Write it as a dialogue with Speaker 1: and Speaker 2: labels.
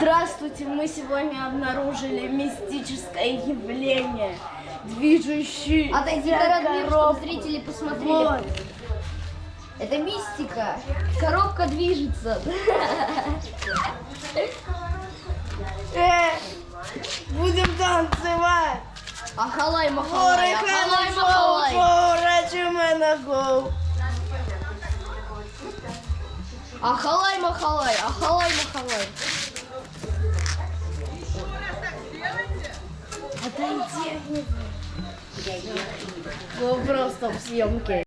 Speaker 1: Здравствуйте, мы сегодня обнаружили мистическое явление. Движущий
Speaker 2: Отойди до размера, чтобы зрители посмотрели.
Speaker 1: Вот.
Speaker 2: Это мистика. Коробка движется.
Speaker 1: Э, будем танцевать.
Speaker 2: Ахалай, махалай, ахалай, махалай. Ахалай, махалай, ахалай, махалай.
Speaker 1: Отойди. Вы просто в съемке.